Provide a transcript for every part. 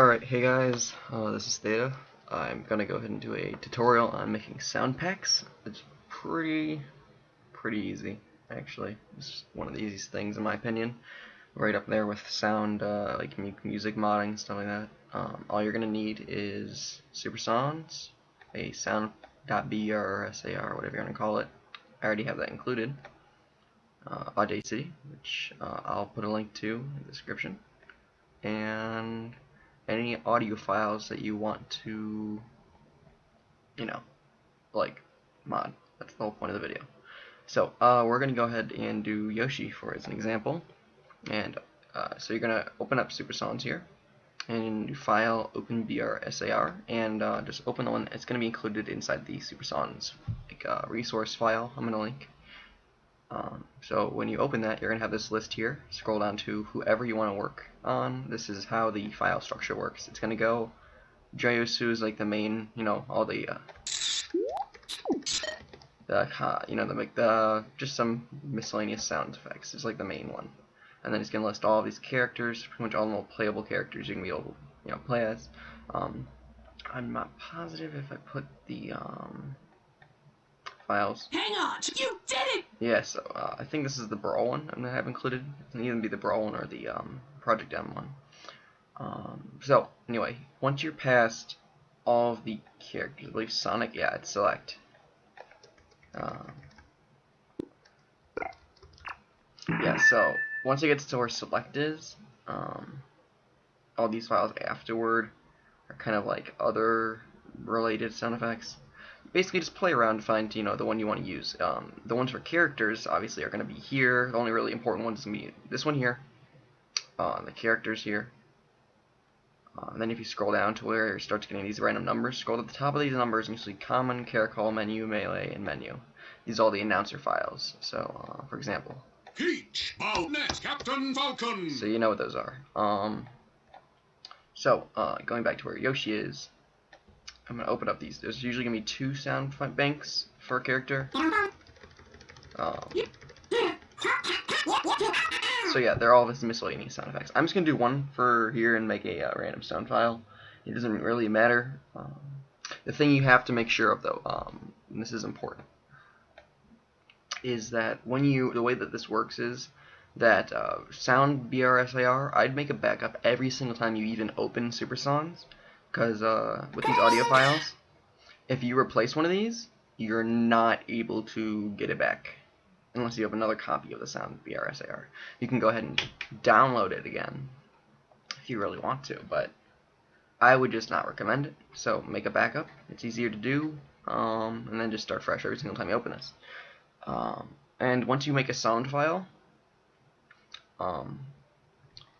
Alright, hey guys, uh, this is Theta. I'm gonna go ahead and do a tutorial on making sound packs. It's pretty, pretty easy, actually. It's one of the easiest things in my opinion. Right up there with sound, uh, like music modding, stuff like that. Um, all you're gonna need is Super Sawndz, a sound.br or SAR, whatever you wanna call it. I already have that included. Uh, Audacity, which uh, I'll put a link to in the description. And any audio files that you want to, you know, like mod. That's the whole point of the video. So uh, we're going to go ahead and do Yoshi for as an example. And uh, so you're going to open up Super Sawndz here and file open BRSAR and uh, just open the one that's going to be included inside the Super Sawndz like, uh, resource file I'm going to link. Um, so when you open that, you're going to have this list here. Scroll down to whoever you want to work on. This is how the file structure works. It's going to go, Jyosu is like the main, you know, all the, uh, the you know, the, like the, just some miscellaneous sound effects. It's like the main one. And then it's going to list all of these characters, pretty much all the playable characters you can be able to, you know, play as. Um, I'm not positive if I put the, um, files. Hang on! You did it! Yeah, so uh, I think this is the Brawl one I'm to have included. It can either be the Brawl one or the um, Project M one. Um, so, anyway, once you're past all of the characters, I believe Sonic, yeah, it's select. Um, yeah, so once it gets to where select is, um, all these files afterward are kind of like other related sound effects basically just play around to find you know the one you want to use. Um, the ones for characters obviously are going to be here. The only really important ones is going to be this one here, uh, the characters here. Uh, and then if you scroll down to where it starts getting these random numbers, scroll to the top of these numbers and you see common, caracol, menu, melee, and menu. These are all the announcer files. So, uh, for example. Peach, net, Captain Falcon. So you know what those are. Um, so, uh, going back to where Yoshi is, I'm to open up these. There's usually to be two sound banks for a character. Um, so yeah, they're all this miscellaneous sound effects. I'm just to do one for here and make a uh, random sound file. It doesn't really matter. Um, the thing you have to make sure of though, um, and this is important, is that when you, the way that this works is that uh, sound BRSAR, I'd make a backup every single time you even open Super Sawndz because uh, with these audio files, if you replace one of these, you're not able to get it back unless you have another copy of the sound BRSAR. You can go ahead and download it again if you really want to, but I would just not recommend it. So make a backup. It's easier to do, um, and then just start fresh every single time you open this. Um, and once you make a sound file, um,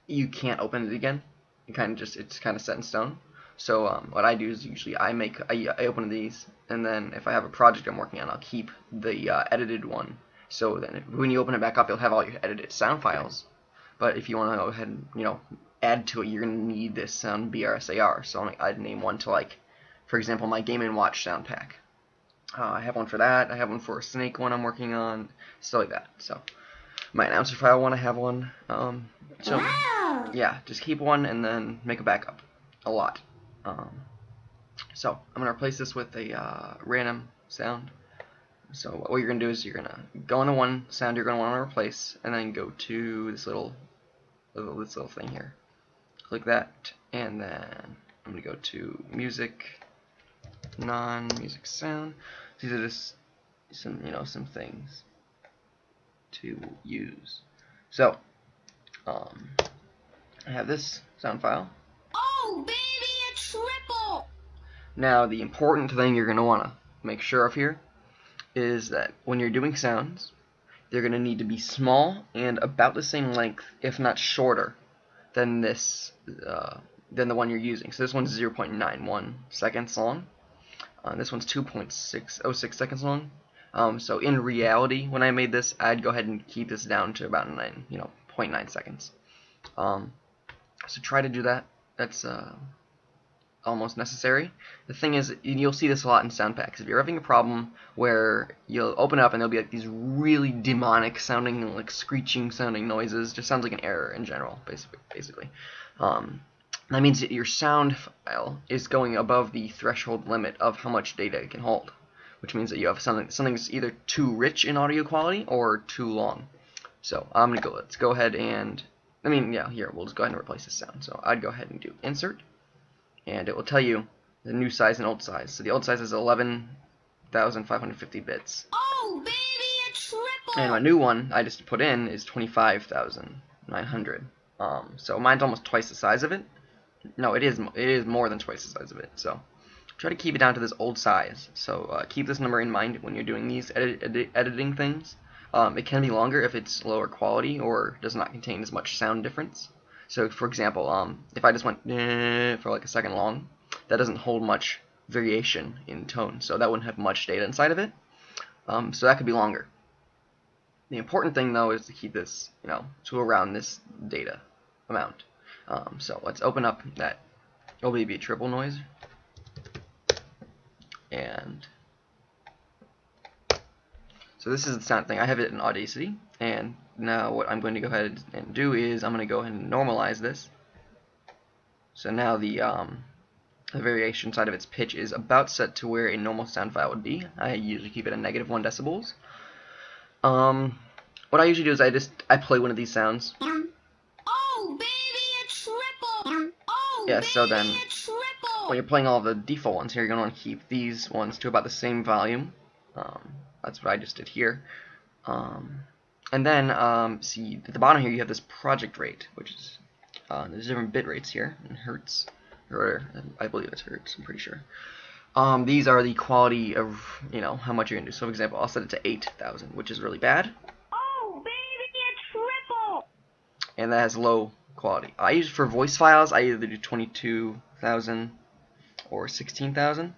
you can't open it again. You kind of just it's kind of set in stone. So um, what I do is usually I make I, I, open these, and then if I have a project I'm working on, I'll keep the uh, edited one. So then if, when you open it back up, you'll have all your edited sound files. But if you want to go ahead and you know add to it, you're gonna need this sound BRSAR. So I'd name one to like, for example, my Game and Watch sound pack. Uh, I have one for that. I have one for a Snake one I'm working on, stuff like that. So my announcer file one, I have one. Um, so yeah, just keep one and then make a backup. A lot. Um, so I'm going to replace this with a uh, random sound. So what you're going to do is you're going to go into one sound you're going to want to replace, and then go to this little, little this little thing here. Click that, and then I'm going to go to music, non-music sound. These are just some you know some things to use. So um, I have this sound file. Oh, baby! Now, the important thing you're going to want to make sure of here is that when you're doing sounds, they're going to need to be small and about the same length, if not shorter, than this, uh, than the one you're using. So this one's 0.91 seconds long. Uh, this one's 2.606 seconds long. Um, so in reality, when I made this, I'd go ahead and keep this down to about nine, you know, 0.9 seconds. Um, so try to do that. That's uh, almost necessary. The thing is, you'll see this a lot in sound packs. If you're having a problem where you'll open up and there'll be like these really demonic sounding, like screeching sounding noises, just sounds like an error in general, basically. basically. Um, that means that your sound file is going above the threshold limit of how much data it can hold, which means that you have something something's either too rich in audio quality or too long. So I'm gonna go. Let's go ahead and I mean, yeah, here we'll just go ahead and replace this sound. So I'd go ahead and do insert, and it will tell you the new size and old size. So the old size is 11,550 bits, Oh, baby, a triple. and my new one I just put in is 25,900. Um, so mine's almost twice the size of it. No, it is it is more than twice the size of it. So try to keep it down to this old size. So uh, keep this number in mind when you're doing these edit, edit, editing things. Um, it can be longer if it's lower quality or does not contain as much sound difference. So, for example, um, if I just went for like a second long, that doesn't hold much variation in tone, so that wouldn't have much data inside of it. Um, so that could be longer. The important thing though is to keep this, you know, to around this data amount. Um, so let's open up that OBB triple noise and so this is the sound thing. I have it in Audacity, and now what I'm going to go ahead and do is I'm going to go ahead and normalize this. So now the um, the variation side of its pitch is about set to where a normal sound file would be. I usually keep it at negative one decibels. Um, what I usually do is I just I play one of these sounds. Oh, baby, a triple. Oh, Yeah, so then- when you're playing all the default ones here, you're going to want to keep these ones to about the same volume. Um, that's what I just did here. Um, and then, um, see, at the bottom here you have this project rate, which is, uh, there's different bit rates here in hertz, or I believe it's hertz, I'm pretty sure. Um, these are the quality of, you know, how much you're going to do. So, for example, I'll set it to 8,000, which is really bad, Oh, baby, a triple. and that has low quality. I use for voice files, I either do 22,000 or 16,000.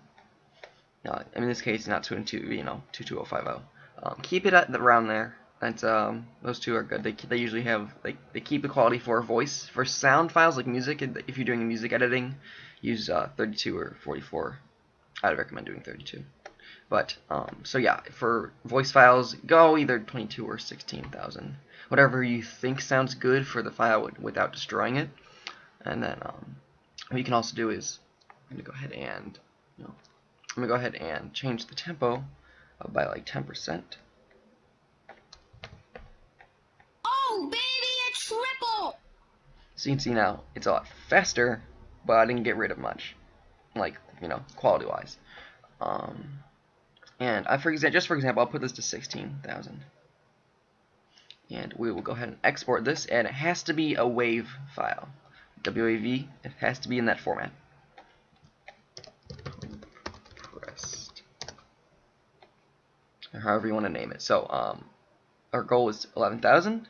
No, in this case, not 22, you know, 22050. Um, keep it at the, around there. That's um, those two are good. They they usually have they they keep the quality for voice for sound files like music. If you're doing music editing, use uh, 32 or 44. I'd recommend doing 32. But um, so yeah, for voice files, go either 22 or 16,000, whatever you think sounds good for the file without destroying it. And then um, what you can also do is I'm gonna go ahead and you know, I'm gonna go ahead and change the tempo by like 10%. Oh, baby, a triple. So you can see now it's a lot faster, but I didn't get rid of much, like you know, quality wise. Um, and I, for example, just for example, I'll put this to 16,000, and we will go ahead and export this, and it has to be a WAV file, WAV. It has to be in that format. Compressed, or however you want to name it. So um, our goal is 11,000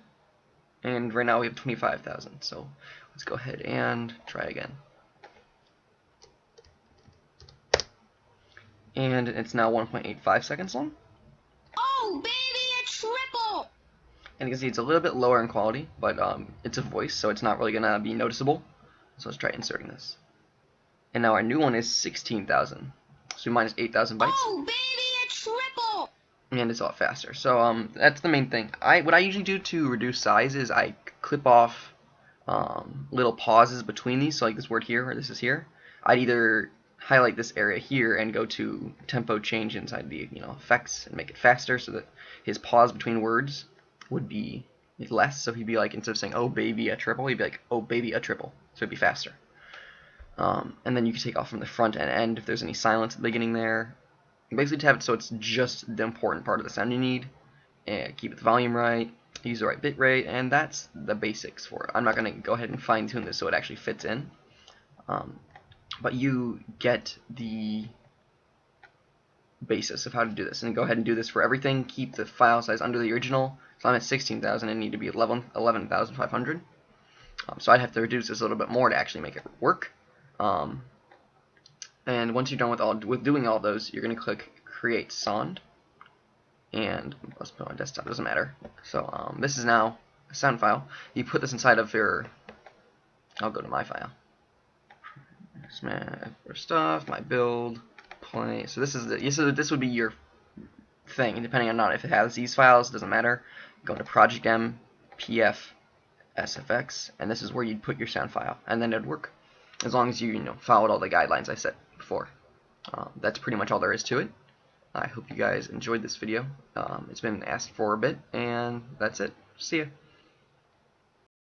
and right now we have 25,000 so let's go ahead and try again. And it's now 1.85 seconds long. Oh, baby, a triple. and you can see it's a little bit lower in quality but um, it's a voice so it's not really gonna be noticeable. So let's try inserting this. And now our new one is 16,000 so minus 8,000 bytes. Oh, baby, a triple. And it's a lot faster. So um, that's the main thing. I what I usually do to reduce size is I clip off um, little pauses between these. So like this word here or this is here. I'd either highlight this area here and go to tempo change inside the you know effects and make it faster so that his pause between words would be less. So he'd be like instead of saying oh baby a triple, he'd be like oh baby a triple. So it'd be faster. Um, and then you can take off from the front and end if there's any silence at the beginning there basically have it so it's just the important part of the sound you need and keep the volume right use the right bit rate and that's the basics for it. I'm not going to go ahead and fine tune this so it actually fits in. Um, but you get the basis of how to do this. And go ahead and do this for everything. Keep the file size under the original. So I'm at 16,000 and need to be 11 11,500 um, so I'd have to reduce this a little bit more to actually make it work. Um, and once you're done with all with doing all those, you're going to click Create Sound. And let's put on desktop. Doesn't matter. So um, this is now a sound file. You put this inside of your. I'll go to my file. For stuff, my build, play. So this is the. So this would be your thing. Depending on not if it has these files, doesn't matter. Go to Project M, PF, SFX, and this is where you'd put your sound file, and then it'd work. as long as you, you know, followed all the guidelines I set Um, that's pretty much all there is to it. I hope you guys enjoyed this video. Um, it's been asked for a bit, and that's it. See ya.